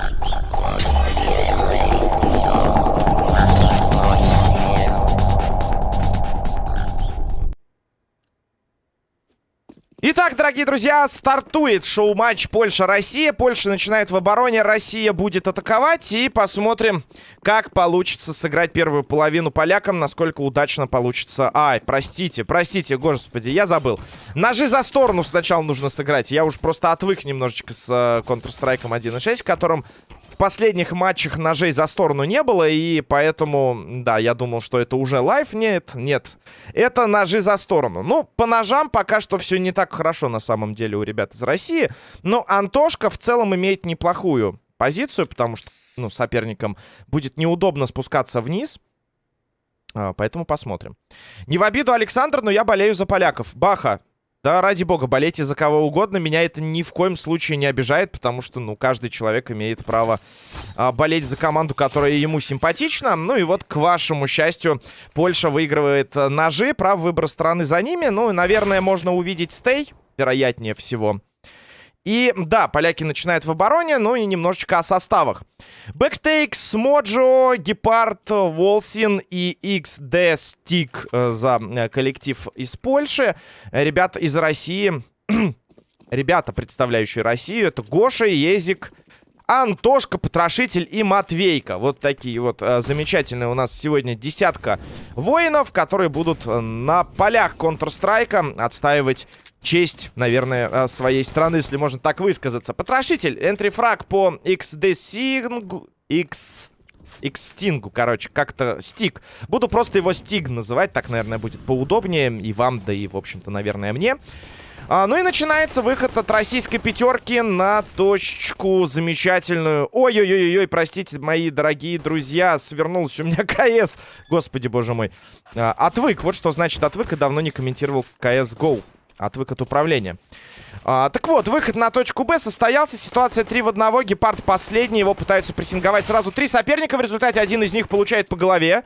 Thank you. Дорогие друзья, стартует шоу-матч Польша-Россия. Польша начинает в обороне, Россия будет атаковать. И посмотрим, как получится сыграть первую половину полякам, насколько удачно получится... Ай, простите, простите, господи, я забыл. Ножи за сторону сначала нужно сыграть. Я уж просто отвык немножечко с э, Counter-Strike 1.6, в котором последних матчах ножей за сторону не было, и поэтому, да, я думал, что это уже лайф. Нет, нет. Это ножи за сторону. Ну, по ножам пока что все не так хорошо на самом деле у ребят из России. Но Антошка в целом имеет неплохую позицию, потому что, ну, соперникам будет неудобно спускаться вниз. А, поэтому посмотрим. Не в обиду, Александр, но я болею за поляков. Баха, да, ради бога, болейте за кого угодно. Меня это ни в коем случае не обижает, потому что, ну, каждый человек имеет право а, болеть за команду, которая ему симпатична. Ну и вот, к вашему счастью, Польша выигрывает а, ножи. Право выбора страны за ними. Ну, наверное, можно увидеть stay, вероятнее всего. И да, поляки начинают в обороне, ну и немножечко о составах. Бэктейкс, Моджо, Гепард, Волсин и XD Стик э, за э, коллектив из Польши. Ребята из России, ребята, представляющие Россию, это Гоша, Език, Антошка, Потрошитель и Матвейка. Вот такие вот э, замечательные у нас сегодня десятка воинов, которые будут на полях Counter-Strike отстаивать честь, наверное, э, своей страны, если можно так высказаться. Потрошитель, энтрифраг по XD Sing... X... Xsting, короче, как-то стик. Буду просто его стиг называть, так, наверное, будет поудобнее и вам, да и, в общем-то, наверное, мне. А, ну и начинается выход от российской пятерки на точку замечательную. Ой-ой-ой-ой, простите, мои дорогие друзья, свернулся у меня КС. Господи, боже мой. А, отвык, вот что значит отвык, и давно не комментировал КС GO. Отвык от управления. А, так вот, выход на точку Б состоялся. Ситуация 3 в 1. Гепард последний. Его пытаются прессинговать сразу три соперника. В результате один из них получает по голове.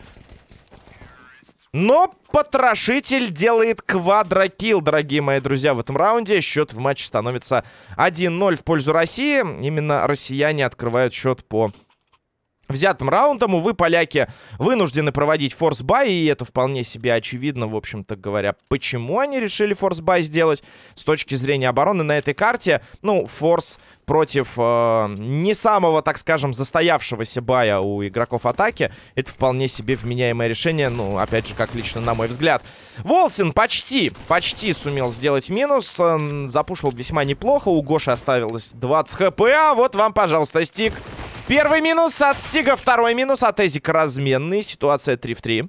Но потрошитель делает quadro kill, дорогие мои друзья, в этом раунде. Счет в матче становится 1-0 в пользу России. Именно россияне открывают счет по взятым раундом. Увы, поляки вынуждены проводить force-buy, и это вполне себе очевидно, в общем-то говоря, почему они решили force-buy сделать. С точки зрения обороны на этой карте, ну, force против э, не самого, так скажем, застоявшегося buy -я у игроков атаки, это вполне себе вменяемое решение, ну, опять же, как лично на мой взгляд. Волсин почти, почти сумел сделать минус, э, запушил весьма неплохо, у Гоши оставилось 20 хп, а вот вам, пожалуйста, стик. Первый минус от Стига, второй минус от Эзика разменный. Ситуация 3 в 3.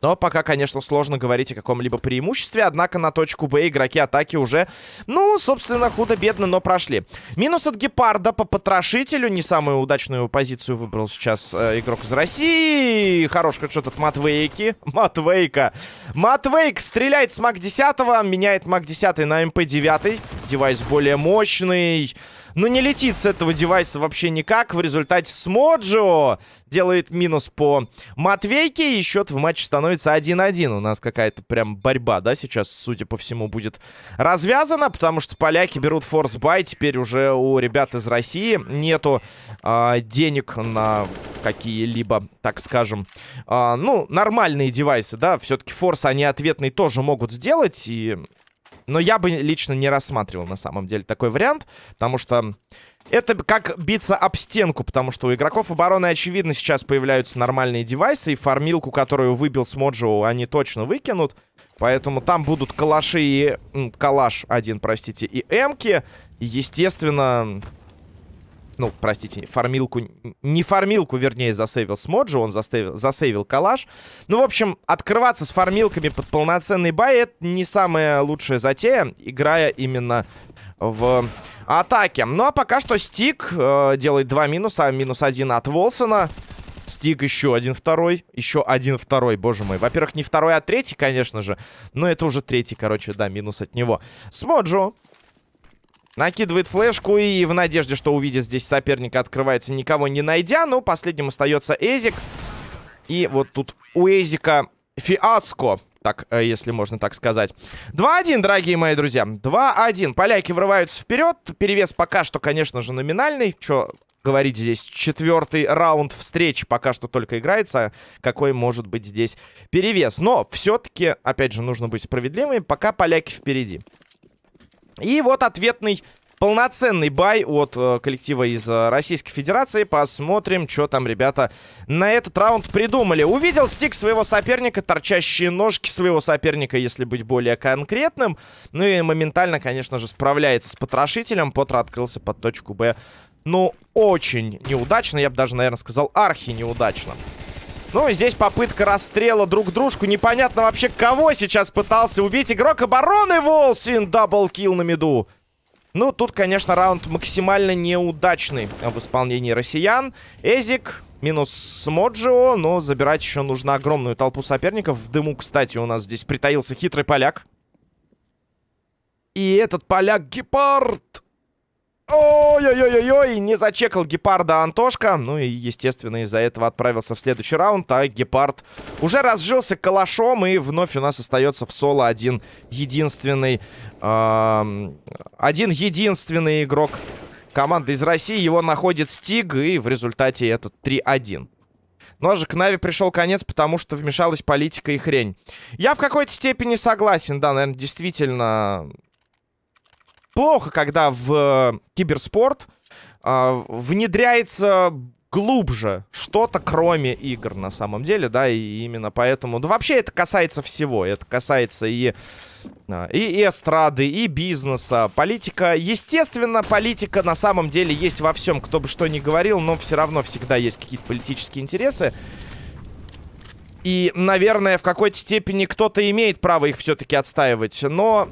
Но пока, конечно, сложно говорить о каком-либо преимуществе. Однако на точку Б игроки атаки уже, ну, собственно, худо-бедно, но прошли. Минус от Гепарда по потрошителю. Не самую удачную позицию выбрал сейчас э, игрок из России. Хорош что от Матвейки. Матвейка. Матвейк стреляет с MAC 10, меняет MAC 10 на MP 9. Девайс более мощный. Но не летит с этого девайса вообще никак. В результате Смоджо делает минус по Матвейке. И счет в матче становится 1-1. У нас какая-то прям борьба, да, сейчас, судя по всему, будет развязана. Потому что поляки берут force-buy. Теперь уже у ребят из России нету э, денег на какие-либо, так скажем, э, ну, нормальные девайсы, да. Все-таки форс они ответный тоже могут сделать. И но я бы лично не рассматривал на самом деле такой вариант, потому что это как биться об стенку, потому что у игроков обороны, очевидно, сейчас появляются нормальные девайсы, и фармилку, которую выбил с Моджо, они точно выкинут. Поэтому там будут калаши и... Калаш один, простите, и эмки. Естественно, ну, простите, фармилку... Не фармилку, вернее, засейвил Смоджи, он засейвил, засейвил калаш. Ну, в общем, открываться с фармилками под полноценный бай — это не самая лучшая затея, играя именно в атаке. Ну, а пока что Стик э, делает два минуса, минус один от Волсона. Стик еще один второй, еще один второй, боже мой. Во-первых, не второй, а третий, конечно же. Но это уже третий, короче, да, минус от него. Смоджо Накидывает флешку и в надежде, что увидит здесь соперника, открывается, никого не найдя. Но последним остается Эзик. И вот тут у Эзика фиаско. так, э, если можно так сказать. 2-1, дорогие мои друзья. 2-1. Поляки врываются вперед. Перевес пока что, конечно же, номинальный. Что говорить здесь? Четвертый раунд встречи пока что только играется. Какой может быть здесь перевес? Но все-таки, опять же, нужно быть справедливыми. Пока поляки впереди. И вот ответный полноценный бай от э, коллектива из э, Российской Федерации. Посмотрим, что там ребята на этот раунд придумали. Увидел стик своего соперника, торчащие ножки своего соперника, если быть более конкретным. Ну и моментально, конечно же, справляется с потрошителем. Потр открылся под точку Б. Ну, очень неудачно, я бы даже, наверное, сказал, архи неудачно. Ну, здесь попытка расстрела друг дружку. Непонятно вообще, кого сейчас пытался убить игрок обороны Волсин. Даблкил на меду. Ну, тут, конечно, раунд максимально неудачный в исполнении россиян. Эзик минус Моджио, но забирать еще нужно огромную толпу соперников. В дыму, кстати, у нас здесь притаился хитрый поляк. И этот поляк Гепард Ой-ой-ой-ой, не зачекал Гепарда Антошка. Ну и, естественно, из-за этого отправился в следующий раунд. А Гепард уже разжился калашом. И вновь у нас остается в соло один единственный... Э, один единственный игрок команды из России. Его находит Стиг. И в результате это 3-1. Но же к Нави пришел конец, потому что вмешалась политика и хрень. Я в какой-то степени согласен, да, наверное, действительно плохо, когда в э, киберспорт э, внедряется глубже что-то, кроме игр, на самом деле, да, и именно поэтому... Да вообще это касается всего, это касается и, а, и, и эстрады, и бизнеса, политика. Естественно, политика на самом деле есть во всем, кто бы что ни говорил, но все равно всегда есть какие-то политические интересы. И, наверное, в какой-то степени кто-то имеет право их все-таки отстаивать, но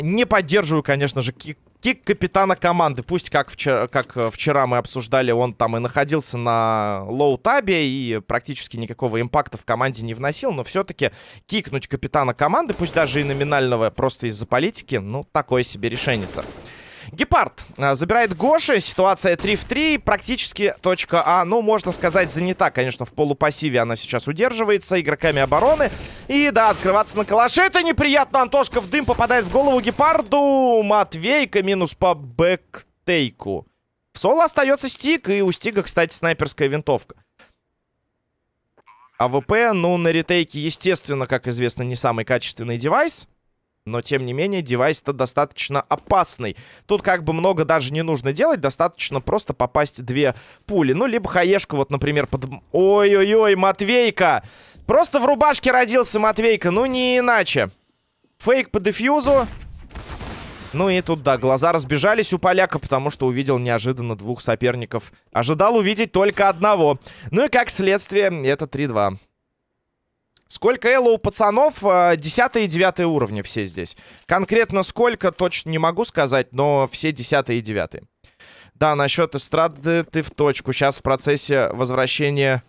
не поддерживаю, конечно же, kick, kick капитана команды. Пусть, как вчера, как э, вчера мы обсуждали, он там и находился на low tab -е и практически никакого impact -а в команде не вносил. Но все-таки кикнуть капитана команды, пусть даже и номинального, просто из-за политики, ну, такое себе решеница. Гепард а, забирает Гоши. Ситуация 3 в 3. Практически точка А, ну, можно сказать, занята. Конечно, в полупассиве она сейчас удерживается игроками обороны. И, да, открываться на калаше. Это неприятно. Антошка в дым попадает в голову Гепарду. Матвейка минус по бэктейку. В соло остается стик. И у стига, кстати, снайперская винтовка. AWP, ну, на retake -е, естественно, как известно, не самый качественный девайс. Но, тем не менее, девайс-то достаточно опасный. Тут как бы много даже не нужно делать. Достаточно просто попасть две пули. Ну, либо хаешку, вот, например, под... Ой-ой-ой, Матвейка! Просто в рубашке родился Матвейка, ну не иначе. Фейк по defuse -у. Ну и тут, да, глаза разбежались у поляка, потому что увидел неожиданно двух соперников. Ожидал увидеть только одного. Ну и как следствие, это 3-2. Сколько эло у пацанов? 10 и 9 уровни все здесь. Конкретно сколько, точно не могу сказать, но все 10 и 9. Да, насчет эстрады ты в точку. Сейчас в процессе возвращения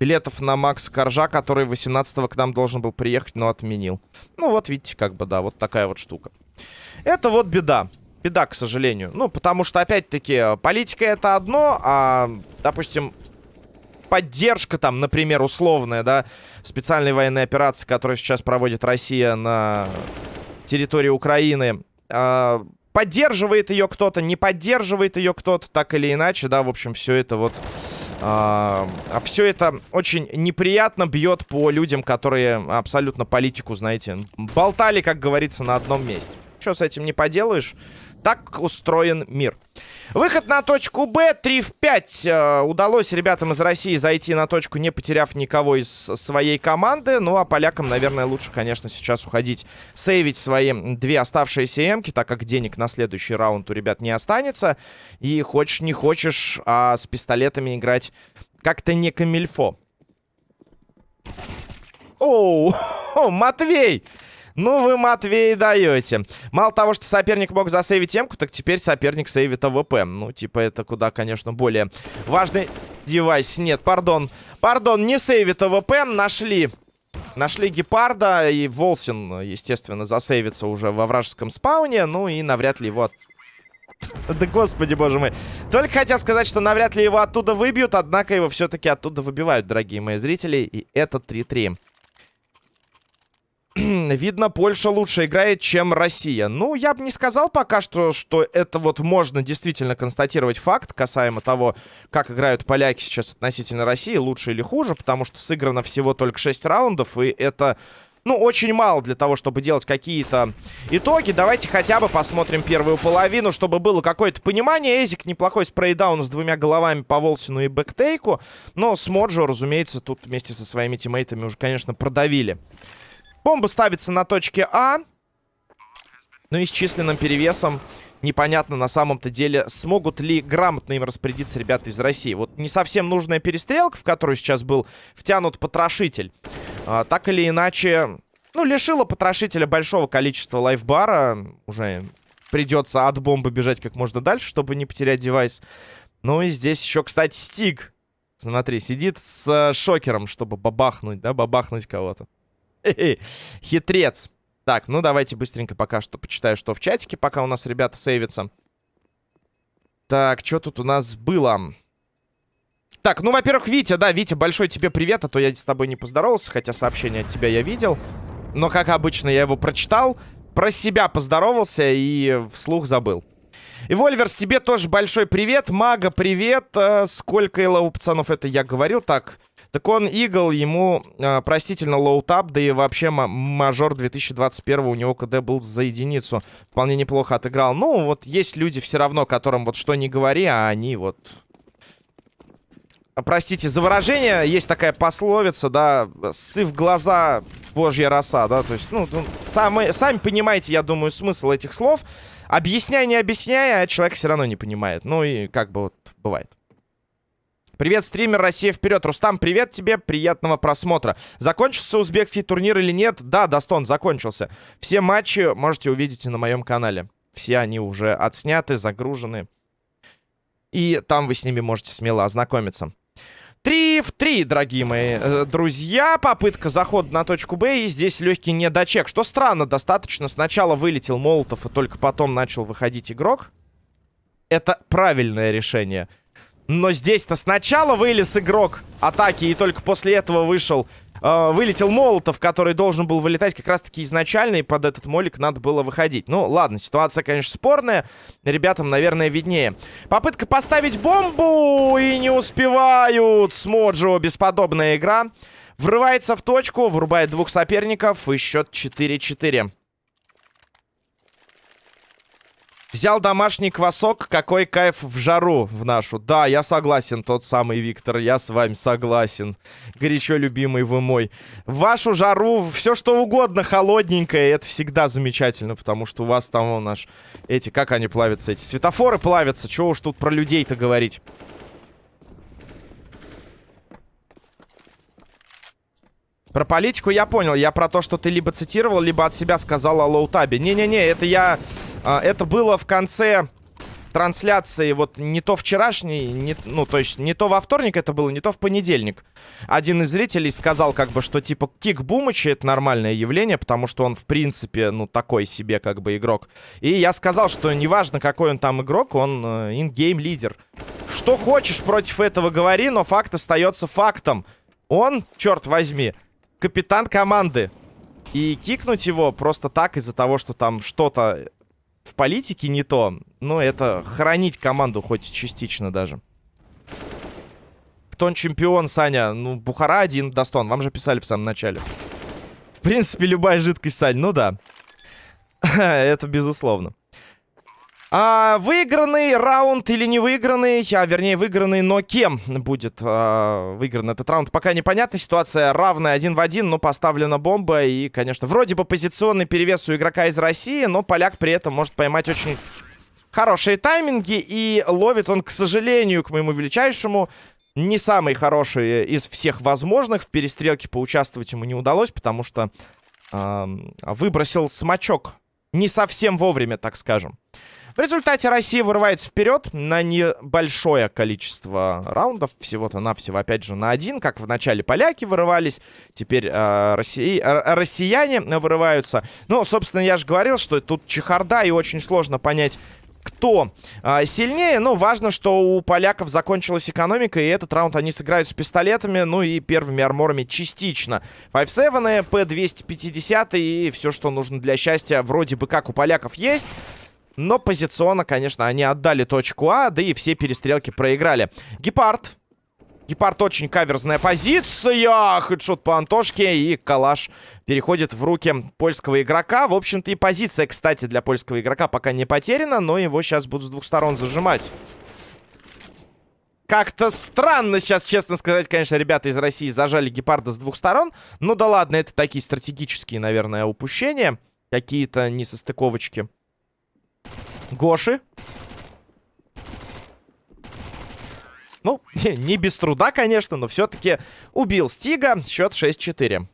билетов на Макс Коржа, который 18 к нам должен был приехать, но отменил. Ну вот видите, как бы, да, вот такая вот штука. Это вот беда. Беда, к сожалению. Ну, потому что, опять-таки, политика это одно, а, допустим, поддержка там, например, условная, да, специальной военной операции, которую сейчас проводит Россия на территории Украины, э, поддерживает ее кто-то, не поддерживает ее кто-то, так или иначе, да, в общем, все это вот... А, а все это очень неприятно бьет по людям, которые абсолютно политику, знаете, болтали, как говорится, на одном месте. Что с этим не поделаешь? Так устроен мир. Выход на точку Б. 3 в 5. Э, удалось ребятам из России зайти на точку, не потеряв никого из своей команды. Ну, а полякам, наверное, лучше, конечно, сейчас уходить, сейвить свои две оставшиеся эмки, так как денег на следующий раунд у ребят не останется. И хочешь, не хочешь, а с пистолетами играть как-то не камильфо. Оу, Матвей! Ну вы, Матвей, даете. Мало того, что соперник мог засейвить эмку, так теперь соперник сейвит AWP. Ну, типа, это куда, конечно, более важный девайс. Нет, пардон. Пардон, не сейвит AWP. Нашли Нашли Гепарда, и Волсин, естественно, засейвится уже во вражеском спауне. Ну и навряд ли его... Да господи, боже мой. Только хотел сказать, что навряд ли его оттуда выбьют, однако его все-таки оттуда выбивают, дорогие мои зрители. И это 3-3. видно, Польша лучше играет, чем Россия. Ну, я бы не сказал пока что, что это вот можно действительно констатировать факт касаемо того, как играют поляки сейчас относительно России, лучше или хуже, потому что сыграно всего только 6 раундов, и это ну, очень мало для того, чтобы делать какие-то итоги. Давайте хотя бы посмотрим первую половину, чтобы было какое-то понимание. Эзик неплохой спрейдаун с двумя головами по Волсину и Бэктейку. Но с Моджо, разумеется, тут вместе со своими тиммейтами уже, конечно, продавили. Бомба ставится на точке А. Ну и с численным перевесом непонятно на самом-то деле, смогут ли грамотно им распорядиться ребята из России. Вот не совсем нужная перестрелка, в которую сейчас был втянут потрошитель. А, так или иначе, ну, лишила потрошителя большого количества лайфбара. Уже придется от бомбы бежать как можно дальше, чтобы не потерять девайс. Ну и здесь еще, кстати, Стиг. Смотри, сидит с э, шокером, чтобы бабахнуть, да, бабахнуть кого-то. Хитрец. Так, ну давайте быстренько пока что почитаю, что в чатике, пока у нас ребята сейвятся. Так, что тут у нас было? Так, ну, во-первых, Витя, да, Витя, большой тебе привет, а то я с тобой не поздоровался, хотя сообщение от тебя я видел. Но, как обычно, я его прочитал, про себя поздоровался и вслух забыл. И, Вольверс, тебе тоже большой привет. Мага, привет. А, сколько у пацанов это я говорил? Так, так он IGL, ему э, простительно low tab, да и вообще мажор 2021 у него КД был за единицу. Вполне неплохо отыграл. Ну, вот есть люди все равно, которым вот что не говори, а они вот простите за выражение, есть такая пословица, да, ссы в глаза, божья роса, да, то есть, ну, ну сами, сами понимаете, я думаю, смысл этих слов. Объясняй, не объясняй, а человек все равно не понимает. Ну и как бы вот бывает. Привет, стример Россия вперед. Рустам, привет тебе, приятного просмотра. Закончился узбекский турнир или нет? Да, Дастон, закончился. Все матчи можете увидеть на моем канале. Все они уже отсняты, загружены. И там вы с ними можете смело ознакомиться. 3 в 3, дорогие мои э, друзья. Попытка захода на точку Б. И здесь легкий недочек. Что странно достаточно. Сначала вылетел Молотов, и только потом начал выходить игрок. Это правильное решение. Но здесь-то сначала вылез игрок атаки, и только после этого вышел э, вылетел Молотов, который должен был вылетать как раз-таки изначально, и под этот молик надо было выходить. Ну, ладно, ситуация, конечно, спорная. Ребятам, наверное, виднее. Попытка поставить бомбу, и не успевают. Смоджо, бесподобная игра. Врывается в точку, врубает двух соперников, и счет 4-4. Взял домашний квасок, какой кайф в жару в нашу. Да, я согласен, тот самый Виктор, я с вами согласен. Горячо любимый вы мой. В вашу жару все что угодно холодненькое, это всегда замечательно, потому что у вас там у наш... Эти, как они плавятся, эти светофоры плавятся, чего уж тут про людей-то говорить. Про политику я понял. Я про то, что ты либо цитировал, либо от себя сказал о лоутабе. Не-не-не, это я а, это было в конце трансляции, вот не то вчерашний, не, ну, то есть не то во вторник это было, не то в понедельник. Один из зрителей сказал, как бы, что, типа, кик Бумыча это нормальное явление, потому что он, в принципе, ну, такой себе, как бы, игрок. И я сказал, что неважно, какой он там игрок, он э, ингейм лидер. Что хочешь против этого говори, но факт остается фактом. Он, черт возьми, капитан команды. И кикнуть его просто так из-за того, что там что-то в политике не то. Но это хранить команду хоть частично даже. Кто он чемпион, Саня? Ну, Бухара один, Дастон. Вам же писали в самом начале. В принципе, любая жидкость, Сань. Ну да. это безусловно. А, выигранный раунд или не выигранный, а вернее выигранный, но кем будет а, выигран этот раунд, пока непонятно. Ситуация равная один в один, но поставлена бомба. И, конечно, вроде бы позиционный перевес у игрока из России, но поляк при этом может поймать очень хорошие тайминги. И ловит он, к сожалению, к моему величайшему, не самый хороший из всех возможных. В перестрелке поучаствовать ему не удалось, потому что э, выбросил смачок не совсем вовремя, так скажем. В результате Россия вырывается вперед на небольшое количество раундов. Всего-то навсего, опять же, на один. Как в начале поляки вырывались. Теперь э, россия... э, россияне вырываются. Ну, собственно, я же говорил, что тут чехарда. И очень сложно понять, кто а, сильнее. Ну, важно, что у поляков закончилась экономика, и этот раунд они сыграют с пистолетами, ну и первыми арморами частично. 5-7, P250 и все, что нужно для счастья, вроде бы как у поляков есть. Но позиционно, конечно, они отдали точку А, да и все перестрелки проиграли. Гепард Гепард очень каверзная позиция. Хедшот по Антошке. И калаш переходит в руки польского игрока. В общем-то и позиция, кстати, для польского игрока пока не потеряна. Но его сейчас будут с двух сторон зажимать. Как-то странно сейчас, честно сказать, конечно, ребята из России зажали Гепарда с двух сторон. Ну да ладно, это такие стратегические, наверное, упущения. Какие-то несостыковочки. Гоши. Ну, не без труда, конечно, но все-таки убил Стига. Счет 6-4.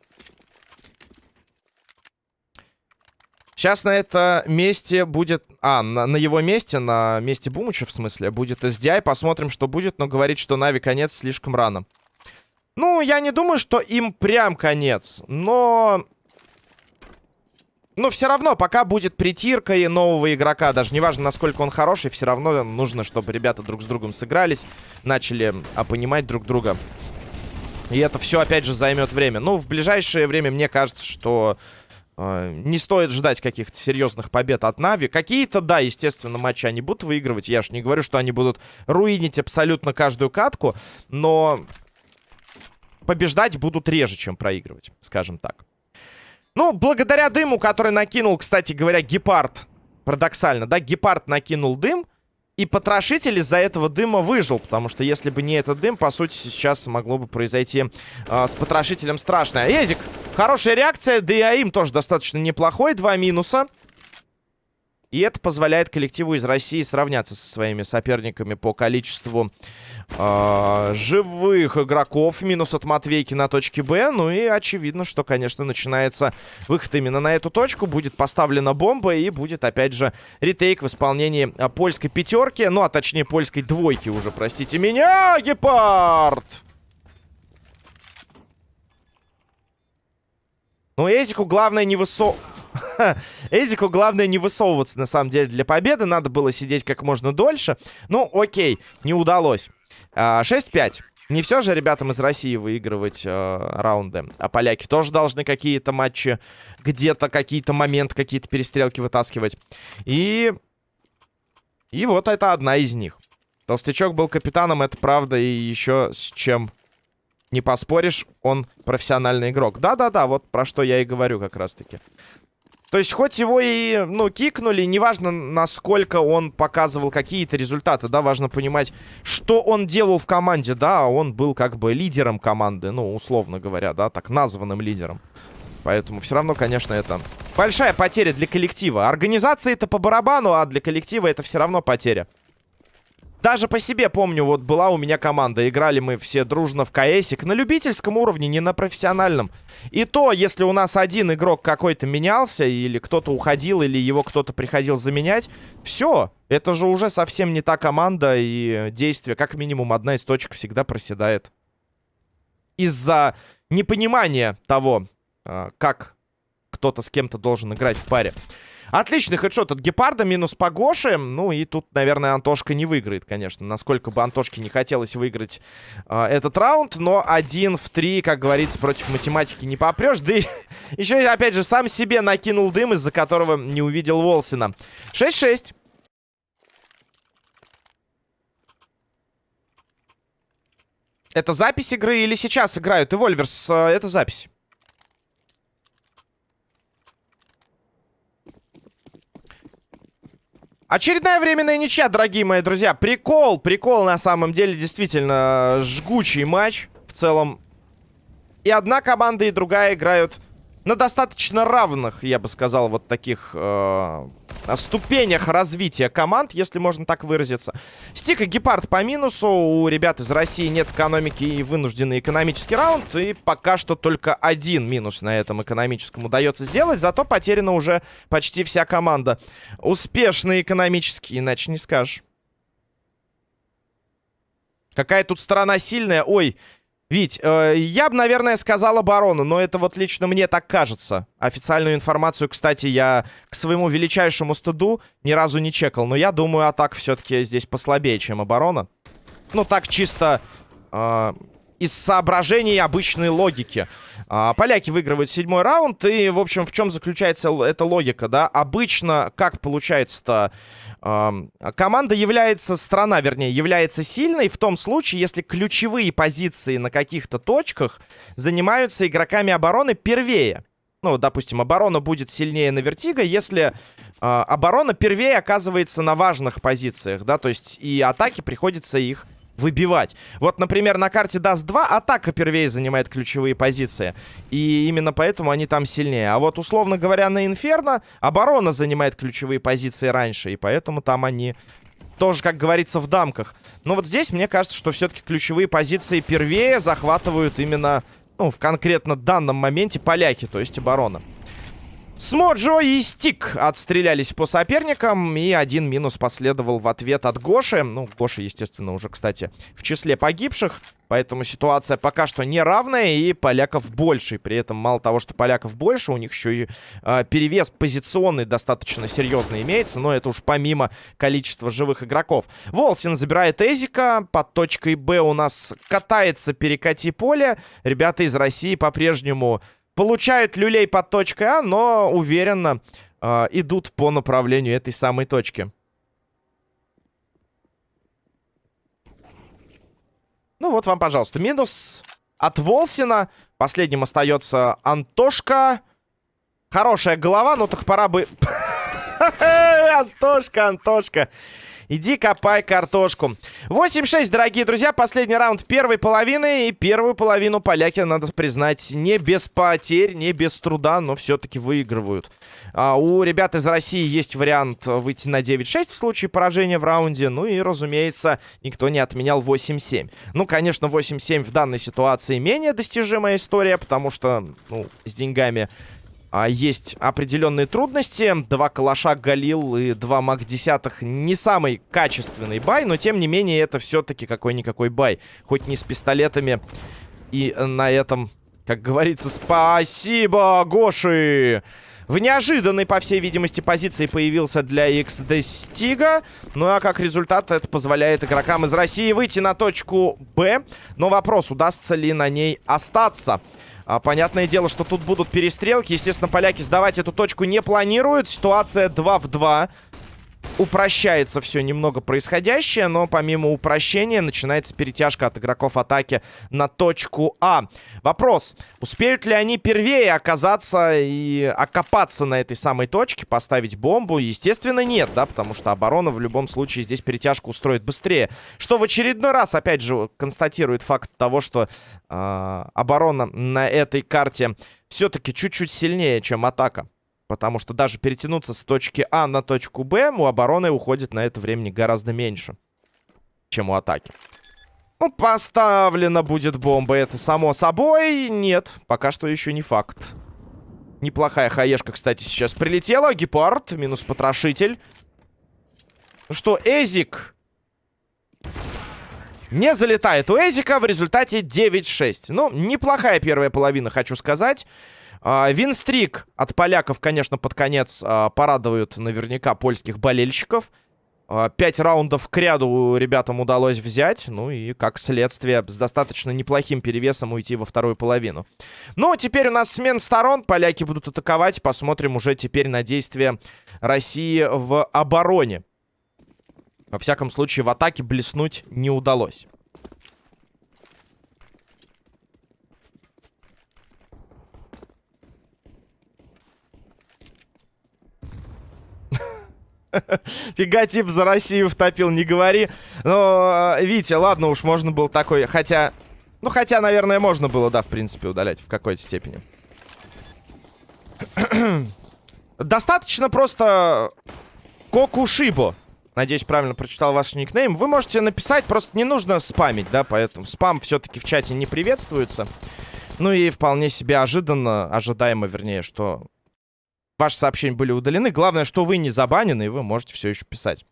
Сейчас на это месте будет... А, на, на его месте, на месте Бумыча, в смысле, будет SDI. Посмотрим, что будет, но говорит, что Нави конец слишком рано. Ну, я не думаю, что им прям конец, но но все равно, пока будет притирка и нового игрока, даже неважно, насколько он хороший, все равно нужно, чтобы ребята друг с другом сыгрались, начали а, понимать друг друга. И это все, опять же, займет время. Ну, в ближайшее время, мне кажется, что э, не стоит ждать каких-то серьезных побед от Нави. Какие-то, да, естественно, матчи они будут выигрывать. Я ж не говорю, что они будут руинить абсолютно каждую катку, но побеждать будут реже, чем проигрывать, скажем так. Ну, благодаря дыму, который накинул, кстати говоря, гепард. Парадоксально, да? Гепард накинул дым. И потрошитель из-за этого дыма выжил. Потому что если бы не этот дым, по сути, сейчас могло бы произойти э, с потрошителем страшное. Език, хорошая реакция. Да и АИМ тоже достаточно неплохой. Два минуса. И это позволяет коллективу из России сравняться со своими соперниками по количеству э, живых игроков. Минус от Матвейки на точке Б. Ну и очевидно, что, конечно, начинается выход именно на эту точку. Будет поставлена бомба и будет, опять же, ретейк в исполнении э, польской пятерки. Ну, а точнее, польской двойки уже, простите меня. Гепард! Ну, Эзику главное не высо... Эзику главное не высовываться, на самом деле, для победы. Надо было сидеть как можно дольше. Ну, окей, не удалось. 6-5. А, не все же ребятам из России выигрывать э, раунды. А поляки тоже должны какие-то матчи, где-то какие-то моменты, какие-то перестрелки вытаскивать. И... И вот это одна из них. Толстячок был капитаном, это правда, и еще с чем не поспоришь, он профессиональный игрок. Да-да-да, вот про что я и говорю как раз-таки. То есть, хоть его и, ну, кикнули, неважно, насколько он показывал какие-то результаты, да, важно понимать, что он делал в команде, да, он был как бы лидером команды, ну, условно говоря, да, так названным лидером. Поэтому все равно, конечно, это большая потеря для коллектива. Организации это по барабану, а для коллектива это все равно потеря. Даже по себе помню, вот была у меня команда. Играли мы все дружно в КСик. На любительском уровне, не на профессиональном. И то, если у нас один игрок какой-то менялся, или кто-то уходил, или его кто-то приходил заменять, все. Это же уже совсем не та команда и действие. Как минимум, одна из точек всегда проседает. Из-за непонимания того, а, как кто-то с кем-то должен играть в паре. Отличный хедшот от Гепарда, минус по. Ну и тут, наверное, Антошка не выиграет, конечно. Насколько бы Антошке не хотелось выиграть э, этот раунд. Но один в три, как говорится, против математики не попрешь. Да и еще, опять же, сам себе накинул дым, из-за которого не увидел Волсина. 6-6. Это запись игры или сейчас играют? Эвольверс, э, это запись. Очередная временная ничья, дорогие мои друзья. Прикол, прикол на самом деле, действительно, жгучий матч. В целом, и одна команда, и другая играют на достаточно равных, я бы сказал, вот таких э, ступенях развития команд, если можно так выразиться. Стик и Гепард по минусу. У ребят из России нет экономики и вынужденный экономический раунд. И пока что только один минус на этом экономическом удается сделать. Зато потеряна уже почти вся команда. Успешный экономический, иначе не скажешь. Какая тут сторона сильная? Ой, Вить, э, я бы, наверное, сказал оборону, но это вот лично мне так кажется. Официальную информацию, кстати, я к своему величайшему стыду ни разу не чекал. Но я думаю, атак все-таки здесь послабее, чем оборона. Ну, так чисто э, из соображений обычной логики. Э, поляки выигрывают седьмой раунд, и, в общем, в чем заключается эта логика, да? Обычно, как получается-то команда является, страна, вернее, является сильной в том случае, если ключевые позиции на каких-то точках занимаются игроками обороны первее. Ну, допустим, оборона будет сильнее на Vertigo, если э, оборона первее оказывается на важных позициях, да, то есть и атаки приходится их выбивать. Вот, например, на карте Dust 2 атака первее занимает ключевые позиции. И именно поэтому они там сильнее. А вот, условно говоря, на Инферно оборона занимает ключевые позиции раньше. И поэтому там они тоже, как говорится, в дамках. Но вот здесь, мне кажется, что все-таки ключевые позиции первее захватывают именно, ну, в конкретно данном моменте поляки, то есть оборона. Смоджо и Стик отстрелялись по соперникам, и один минус последовал в ответ от Гоши. Ну, Гоша, естественно, уже, кстати, в числе погибших, поэтому ситуация пока что неравная, и поляков больше. При этом, мало того, что поляков больше, у них еще и э, перевес позиционный достаточно серьезно имеется, но это уж помимо количества живых игроков. Волсин забирает Эзика, под точкой Б у нас катается перекати поле. Ребята из России по-прежнему получают люлей под точкой А, но уверенно э, идут по направлению этой самой точки. Ну вот вам, пожалуйста, минус от Волсина. Последним остается Антошка. Хорошая голова, но так пора бы... Антошка, Антошка. Иди копай картошку. 8-6, дорогие друзья. Последний раунд первой половины. И первую половину поляки, надо признать, не без потерь, не без труда, но все-таки выигрывают. А, у ребят из России есть вариант выйти на 9-6 в случае поражения в раунде. Ну и, разумеется, никто не отменял 8-7. Ну, конечно, 8-7 в данной ситуации менее достижимая история, потому что, ну, с деньгами а, есть определенные трудности. Два калаша Галил и два маг десятых не самый качественный бай, но тем не менее это все-таки какой-никакой бай. Хоть не с пистолетами. И на этом, как говорится, спасибо, Гоши! В неожиданной, по всей видимости, позиции появился для XD Стига. Ну а как результат, это позволяет игрокам из России выйти на точку Б. Но вопрос, удастся ли на ней остаться. А, понятное дело, что тут будут перестрелки. Естественно, поляки сдавать эту точку не планируют. Ситуация 2 в 2 упрощается все немного происходящее, но помимо упрощения начинается перетяжка от игроков атаки на точку А. Вопрос, успеют ли они первее оказаться и окопаться на этой самой точке, поставить бомбу? Естественно, нет, да, потому что оборона в любом случае здесь перетяжку устроит быстрее. Что в очередной раз, опять же, констатирует факт того, что э, оборона на этой карте все-таки чуть-чуть сильнее, чем атака. Потому что даже перетянуться с точки А на точку Б у обороны уходит на это времени гораздо меньше, чем у атаки. Ну, поставлена будет бомба, это само собой. Нет, пока что еще не факт. Неплохая хаешка, кстати, сейчас прилетела. Гепард, минус потрошитель. Ну что, Эзик не залетает у Эзика. В результате 9-6. Ну, неплохая первая половина, хочу сказать. А, винстрик от поляков, конечно, под конец а, порадует наверняка польских болельщиков. А, пять раундов к ряду ребятам удалось взять. Ну и, как следствие, с достаточно неплохим перевесом уйти во вторую половину. Ну, теперь у нас смен сторон. Поляки будут атаковать. Посмотрим уже теперь на действия России в обороне. Во всяком случае, в атаке блеснуть не удалось. Фига тип за Россию втопил, не говори. Но, Витя, ладно уж, можно было такой. Хотя, ну хотя, наверное, можно было, да, в принципе, удалять в какой-то степени. Достаточно просто Кокушибо. Надеюсь, правильно прочитал ваш никнейм. Вы можете написать, просто не нужно спамить, да, поэтому спам все-таки в чате не приветствуется. Ну и вполне себе ожиданно, ожидаемо, вернее, что Ваши сообщения были удалены. Главное, что вы не забанены, и вы можете все еще писать.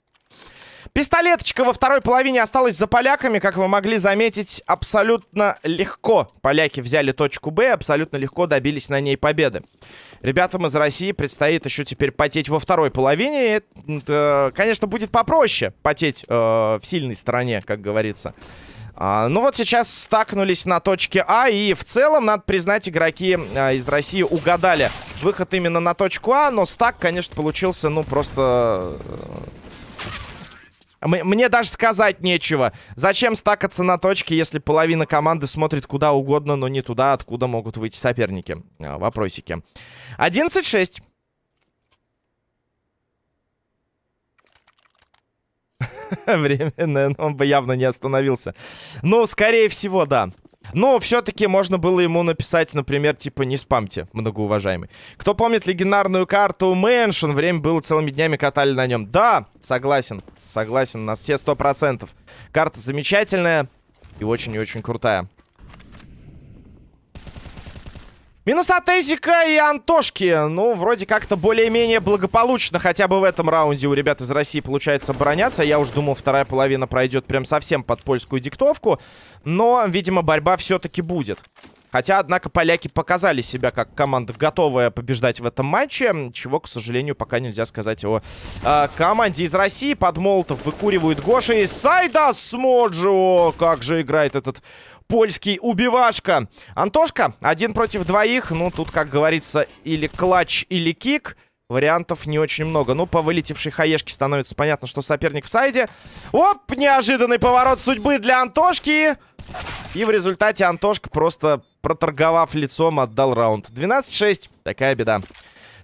Пистолеточка во второй половине осталась за поляками. Как вы могли заметить, абсолютно легко поляки взяли точку Б, абсолютно легко добились на ней победы. Ребятам из России предстоит еще теперь потеть во второй половине. Это, конечно, будет попроще потеть э, в сильной стороне, как говорится. А, ну вот сейчас стакнулись на точке А, и в целом, надо признать, игроки а, из России угадали выход именно на точку А, но стак, конечно, получился, ну, просто... Э, мне даже сказать нечего. Зачем стакаться на точке, если половина команды смотрит куда угодно, но не туда, откуда могут выйти соперники? А, вопросики. 11-6. Временно, он бы явно не остановился. Ну, скорее всего, да. Но все-таки можно было ему написать, например, типа «Не спамьте, многоуважаемый». Кто помнит легендарную карту Mansion? Время было целыми днями катали на нем. Да, согласен, согласен, на все сто процентов. Карта замечательная и очень и очень крутая. Минус от Эзика и Антошки. Ну, вроде как-то более-менее благополучно. Хотя бы в этом раунде у ребят из России получается обороняться. Я уж думал, вторая половина пройдет прям совсем под польскую диктовку. Но, видимо, борьба все-таки будет. Хотя, однако, поляки показали себя как команда, готовая побеждать в этом матче. Чего, к сожалению, пока нельзя сказать о э, команде из России. Под Молотов выкуривают Гоша и Сайда Смоджо. Как же играет этот польский убивашка. Антошка, один против двоих. Ну, тут, как говорится, или клатч, или кик. Вариантов не очень много. Ну, по вылетевшей хаешке становится понятно, что соперник в сайде. Оп, неожиданный поворот судьбы для Антошки. И в результате Антошка просто проторговав лицом отдал раунд. 12-6. Такая беда.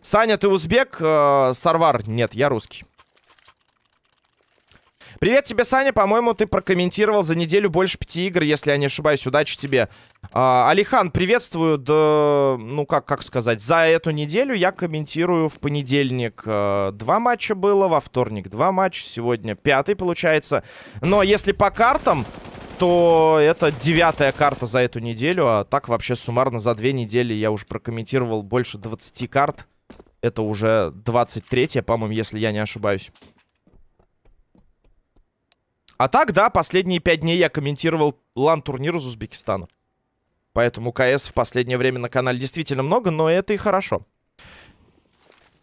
Саня, ты узбек? Э, Сарвар? Нет, я русский. Привет тебе, Саня. По-моему, ты прокомментировал за неделю больше пяти игр, если я не ошибаюсь. Удачи тебе. А, Алихан, приветствую. Да, ну, как, как сказать, за эту неделю я комментирую в понедельник. А, два матча было, во вторник два матча, сегодня пятый, получается. Но если по картам, то это девятая карта за эту неделю. А так вообще суммарно за две недели я уже прокомментировал больше 20 карт. Это уже 23 по-моему, если я не ошибаюсь. А так, да, последние пять дней я комментировал лан-турнир из Узбекистана. Поэтому КС в последнее время на канале действительно много, но это и хорошо.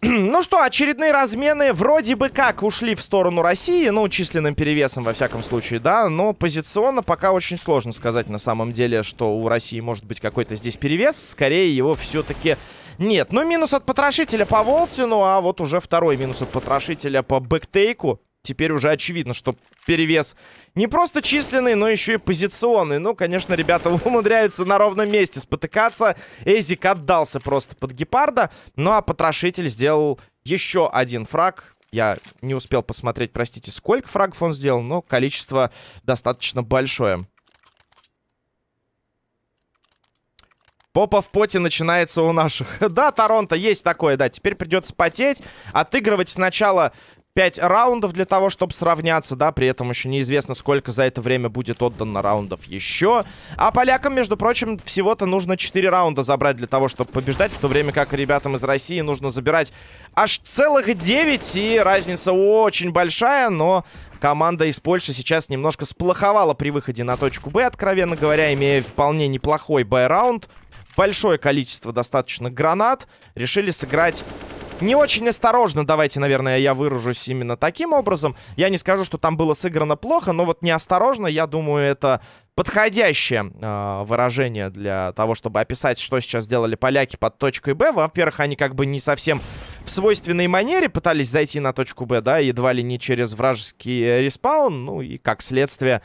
ну что, очередные размены вроде бы как ушли в сторону России, ну, численным перевесом, во всяком случае, да, но позиционно пока очень сложно сказать на самом деле, что у России может быть какой-то здесь перевес, скорее его все-таки нет. Ну, минус от потрошителя по Волсину, а вот уже второй минус от потрошителя по бэктейку теперь уже очевидно, что перевес не просто численный, но еще и позиционный. Ну, конечно, ребята умудряются на ровном месте спотыкаться. Эзик отдался просто под гепарда. Ну, а потрошитель сделал еще один фраг. Я не успел посмотреть, простите, сколько фрагов он сделал, но количество достаточно большое. Попа в поте начинается у наших. да, Торонто, есть такое, да. Теперь придется потеть, отыгрывать сначала 5 раундов для того, чтобы сравняться, да, при этом еще неизвестно, сколько за это время будет отдано раундов еще. А полякам, между прочим, всего-то нужно 4 раунда забрать для того, чтобы побеждать, в то время как ребятам из России нужно забирать аж целых 9, и разница очень большая, но команда из Польши сейчас немножко сплоховала при выходе на точку Б, откровенно говоря, имея вполне неплохой Б-раунд. Большое количество достаточно гранат. Решили сыграть не очень осторожно, давайте, наверное, я выражусь именно таким образом. Я не скажу, что там было сыграно плохо, но вот неосторожно, я думаю, это подходящее э, выражение для того, чтобы описать, что сейчас сделали поляки под точкой Б. Во-первых, они как бы не совсем в свойственной манере пытались зайти на точку Б, да, едва ли не через вражеский респаун, ну и как следствие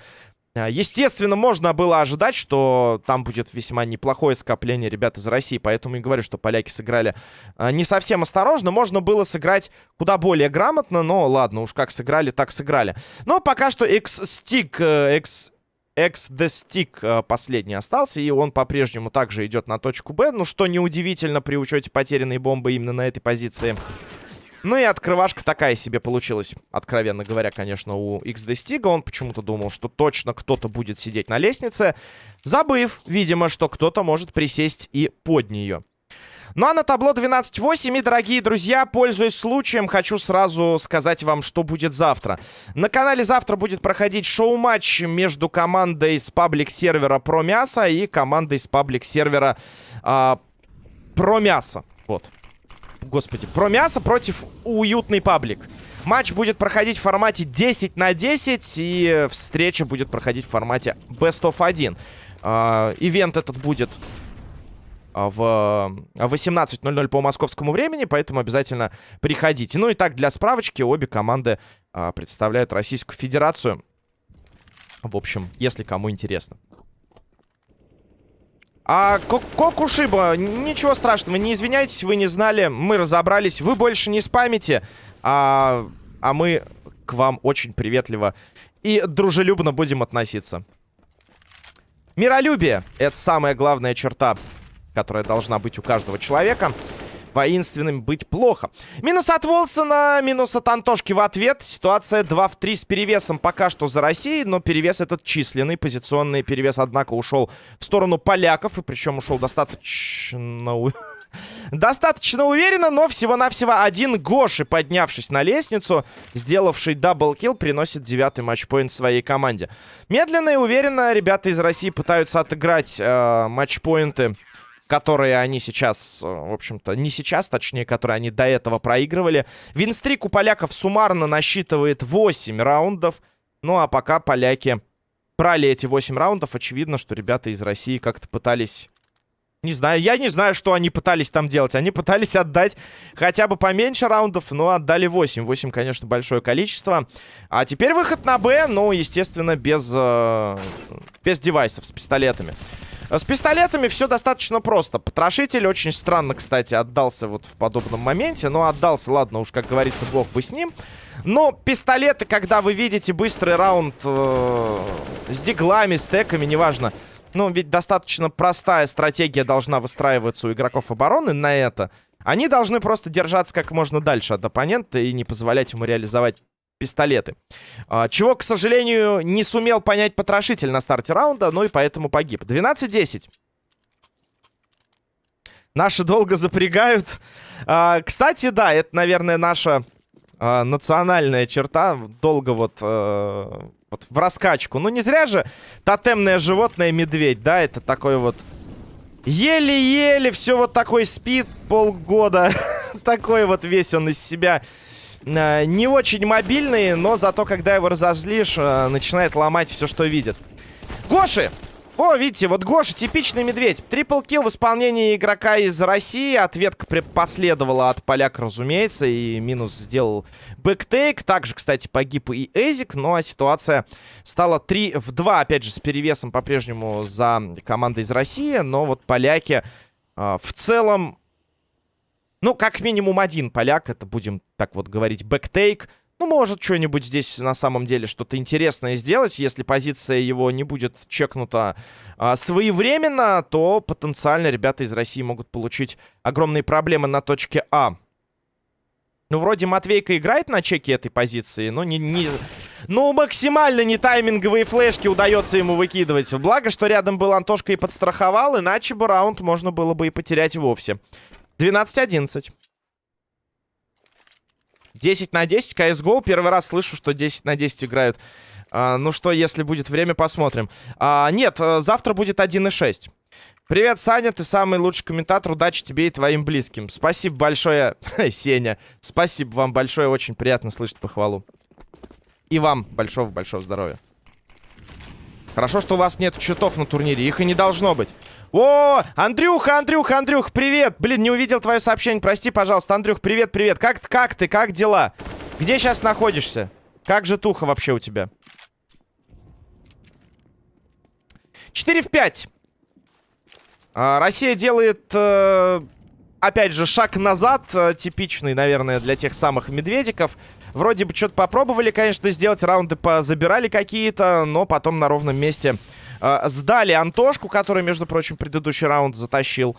естественно, можно было ожидать, что там будет весьма неплохое скопление ребят из России, поэтому и говорю, что поляки сыграли а, не совсем осторожно. Можно было сыграть куда более грамотно, но ладно, уж как сыграли, так сыграли. Но пока что X-Stick, э, X... X the Stick э, последний остался, и он по-прежнему также идет на точку Б, ну что неудивительно при учете потерянной бомбы именно на этой позиции. Ну и открывашка такая себе получилась, откровенно говоря, конечно, у XD Stiga. Он почему-то думал, что точно кто-то будет сидеть на лестнице, забыв, видимо, что кто-то может присесть и под нее. Ну а на табло 12-8. И, дорогие друзья, пользуясь случаем, хочу сразу сказать вам, что будет завтра. На канале завтра будет проходить шоу-матч между командой с паблик-сервера Про Мясо и командой с паблик-сервера э, Про Мясо. Вот. Господи, Про Мясо против уютный паблик. Матч будет проходить в формате 10 на 10, и встреча будет проходить в формате Best of 1. Э, ивент этот будет а, в 18.00 по московскому времени, поэтому обязательно приходите. Ну и так, для справочки, обе команды а, представляют Российскую Федерацию. В общем, если кому интересно. А Кокушиба, ничего страшного, не извиняйтесь, вы не знали, мы разобрались, вы больше не спамите, а, а мы к вам очень приветливо и дружелюбно будем относиться. Миролюбие — это самая главная черта которая должна быть у каждого человека. Воинственным быть плохо. Минус от Волсона, минус от Антошки в ответ. Ситуация 2 в 3 с перевесом пока что за Россией, но перевес этот численный, позиционный перевес, однако, ушел в сторону поляков, и причем ушел достаточно... Достаточно уверенно, но всего-навсего один Гоши, поднявшись на лестницу, сделавший даблкил, приносит девятый матчпоинт своей команде. Медленно и уверенно ребята из России пытаются отыграть э, матчпоинты которые они сейчас, э, в общем-то, не сейчас, точнее, которые они до этого проигрывали. Винстрик у поляков суммарно насчитывает 8 раундов. Ну, а пока поляки брали эти 8 раундов, очевидно, что ребята из России как-то пытались... Не знаю, я не знаю, что они пытались там делать. Они пытались отдать хотя бы поменьше раундов, но отдали 8. 8, конечно, большое количество. А теперь выход на Б, но, естественно, без, э, без девайсов, с пистолетами. С пистолетами все достаточно просто. Потрошитель очень странно, кстати, отдался вот в подобном моменте. Но отдался, ладно, уж, как говорится, бог бы с ним. Но пистолеты, когда вы видите быстрый раунд э, с диглами, стеками, неважно. Ну, ведь достаточно простая стратегия должна выстраиваться у игроков обороны на это. Они должны просто держаться как можно дальше от оппонента и не позволять ему реализовать пистолеты. А, чего, к сожалению, не сумел понять потрошитель на старте раунда, ну и поэтому погиб. 12-10. Наши долго запрягают. А, кстати, да, это, наверное, наша а, национальная черта. Долго вот, а, вот в раскачку. Ну, не зря же тотемное животное медведь, да, это такой вот... Еле-еле все вот такой спит полгода. такой вот весь он из себя Э, не очень мобильный, но зато, когда его разозлишь, э, начинает ломать все, что видит. Гоши! О, видите, вот Гоша, типичный медведь. Triple kill в исполнении игрока из России. Ответка последовала от поляка, разумеется. И минус сделал backtake. Также, кстати, погиб и Эзик. Ну, а ситуация стала 3 в 2. Опять же, с перевесом по-прежнему за командой из России. Но вот поляки э, в целом ну, как минимум один поляк, это будем так вот говорить, бэктейк. Ну, может что-нибудь здесь на самом деле что-то интересное сделать. Если позиция его не будет чекнута а, своевременно, то потенциально ребята из России могут получить огромные проблемы на точке А. Ну, вроде Матвейка играет на чеке этой позиции, но не... не... Ну, максимально не тайминговые флешки удается ему выкидывать. Благо, что рядом был Антошка и подстраховал, иначе бы раунд можно было бы и потерять вовсе. 12-11. 10 на 10 CSGO. Первый раз слышу, что 10 на 10 играют. А, ну что, если будет время, посмотрим. А, нет, э, завтра будет 1.6. Привет, Саня, ты самый лучший комментатор. Удачи тебе и твоим близким. Спасибо большое, Сеня. Спасибо вам большое, очень приятно слышать похвалу. И вам большого-большого здоровья. Хорошо, что у вас нет счетов на турнире. Их и не должно быть. О, Андрюха, Андрюха, Андрюх, привет. Блин, не увидел твое сообщение. Прости, пожалуйста. Андрюх, привет, привет. Как, как ты, как дела? Где сейчас находишься? Как же туха вообще у тебя? 4 в 5. А, Россия делает, э, опять же, шаг назад. Э, типичный, наверное, для тех самых медведиков. Вроде бы что-то попробовали, конечно, сделать. Раунды позабирали какие-то, но потом на ровном месте э, сдали Антошку, который, между прочим, предыдущий раунд затащил.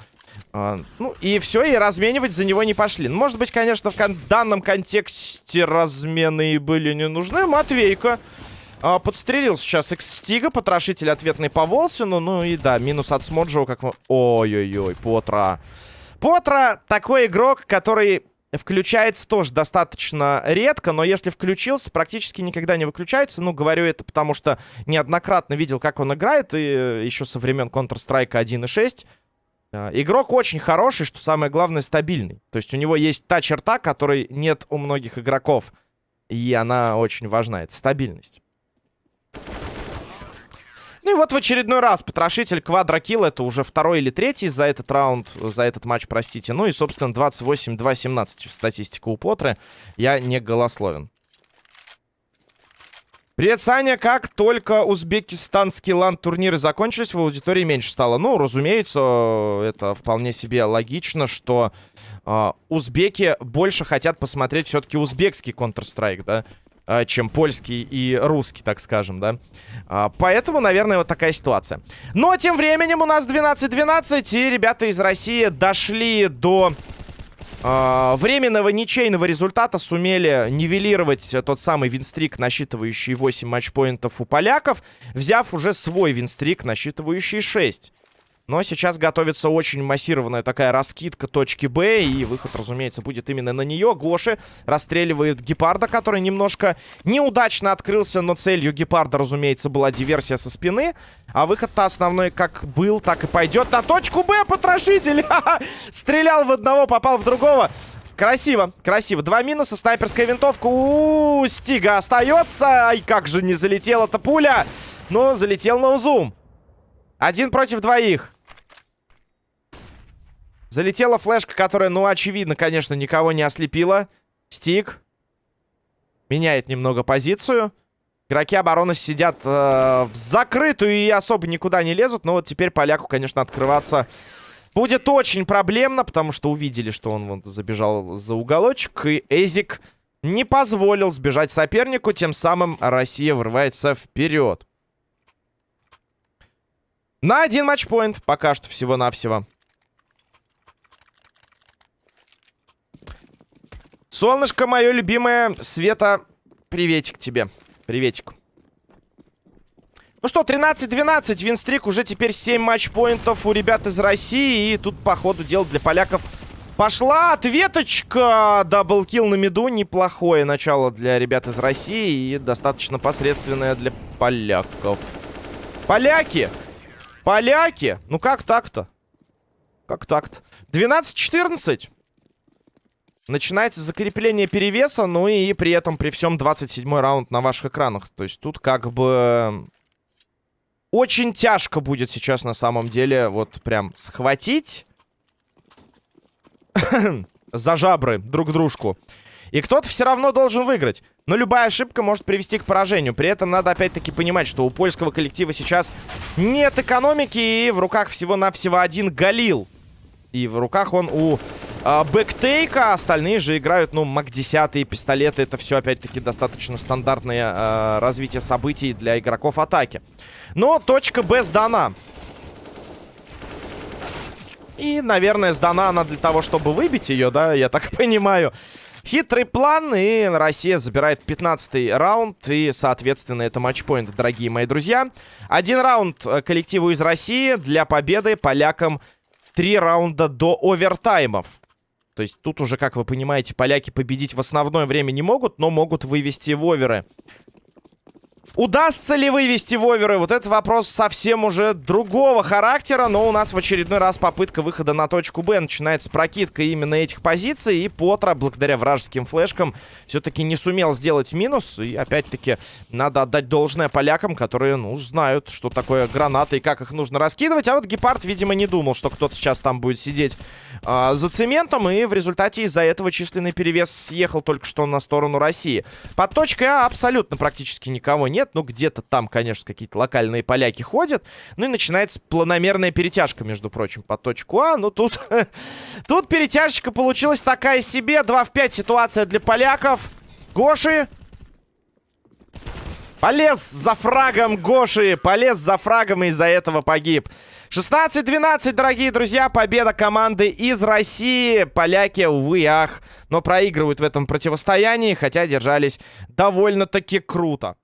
Э, ну, и все, и разменивать за него не пошли. Ну, может быть, конечно, в кон данном контексте размены и были не нужны. Матвейка э, подстрелил сейчас Экстига, потрошитель ответный по Волсину. Ну и да, минус от Смоджоу, как мы... Ой-ой-ой, Потра. Потра такой игрок, который включается тоже достаточно редко, но если включился, практически никогда не выключается. Ну, говорю это потому, что неоднократно видел, как он играет, и еще со времен Counter-Strike 1.6. А, игрок очень хороший, что самое главное, стабильный. То есть у него есть та черта, которой нет у многих игроков. И она очень важна, это стабильность. Ну и вот в очередной раз потрошитель квадрокилл. Это уже второй или третий за этот раунд, за этот матч, простите. Ну и, собственно, 28-2-17 статистика у Потры. Я не голословен. Привет, Саня. Как только узбекистанские лан-турниры закончились, в аудитории меньше стало. Ну, разумеется, это вполне себе логично, что э, узбеки больше хотят посмотреть все-таки узбекский Counter-Strike, да? А, чем польский и русский, так скажем, да. А, поэтому, наверное, вот такая ситуация. Но тем временем у нас 12-12, и ребята из России дошли до э, временного ничейного результата, сумели нивелировать тот самый винстрик, насчитывающий 8 матчпоинтов у поляков, взяв уже свой винстрик, насчитывающий 6. Но сейчас готовится очень массированная такая раскидка точки Б. И выход, разумеется, будет именно на нее. Гоши расстреливает Гепарда, который немножко неудачно открылся. Но целью Гепарда, разумеется, была диверсия со спины. А выход-то основной как был, так и пойдет на точку Б. Потрошитель! Стрелял в одного, попал в другого. Красиво, красиво. Два минуса, снайперская винтовка. У, Стига остается. Ай, как же не залетела эта пуля. Но залетел на узум. Один против двоих. Залетела флешка, которая, ну, очевидно, конечно, никого не ослепила. Стик. Меняет немного позицию. Игроки обороны сидят э, в закрытую и особо никуда не лезут. Но вот теперь поляку, конечно, открываться будет очень проблемно, потому что увидели, что он вот забежал за уголочек. И Эзик не позволил сбежать сопернику. Тем самым Россия вырывается вперед. На один матчпоинт пока что всего-навсего. Солнышко мое любимое, Света, приветик тебе. Приветик. Ну что, 13-12, винстрик, уже теперь 7 матчпоинтов у ребят из России. И тут, по ходу дела, для поляков пошла ответочка. Даблкил на меду, неплохое начало для ребят из России и достаточно посредственное для поляков. Поляки Поляки! Ну как так-то? Как так-то? 12-14. Начинается закрепление перевеса, ну и при этом при всем 27 раунд на ваших экранах. То есть тут как бы... Очень тяжко будет сейчас на самом деле вот прям схватить за жабры друг дружку. И кто-то все равно должен выиграть. Но любая ошибка может привести к поражению. При этом надо опять-таки понимать, что у польского коллектива сейчас нет экономики. И в руках всего-навсего один Галил. И в руках он у Бэктейка. Остальные же играют, ну, МАК-10 пистолеты. Это все, опять-таки, достаточно стандартное э, развитие событий для игроков атаки. Но точка Б сдана. И, наверное, сдана она для того, чтобы выбить ее, да, я так понимаю. Хитрый план, и Россия забирает 15 раунд, и, соответственно, это матчпоинт, дорогие мои друзья. Один раунд э, коллективу из России для победы полякам три раунда до овертаймов. То есть тут уже, как вы понимаете, поляки победить в основное время не могут, но могут вывести в оверы. Удастся ли вывести воверы? Вот этот вопрос совсем уже другого характера. Но у нас в очередной раз попытка выхода на точку Б. Начинается прокидка именно этих позиций. И Потра, благодаря вражеским флешкам, все-таки не сумел сделать минус. И опять-таки надо отдать должное полякам, которые, ну, знают, что такое гранаты и как их нужно раскидывать. А вот Гепард, видимо, не думал, что кто-то сейчас там будет сидеть э, за цементом. И в результате из-за этого численный перевес съехал только что на сторону России. Под точкой А абсолютно практически никого нет нет. Ну, где-то там, конечно, какие-то локальные поляки ходят. Ну и начинается планомерная перетяжка, между прочим, по точку А. Ну, тут... тут перетяжечка получилась такая себе. 2 в 5 ситуация для поляков. Гоши. Полез за фрагом Гоши. Полез за фрагом и из-за этого погиб. 16-12, дорогие друзья, победа команды из России. Поляки, увы, ах, но проигрывают в этом противостоянии, хотя держались довольно-таки круто.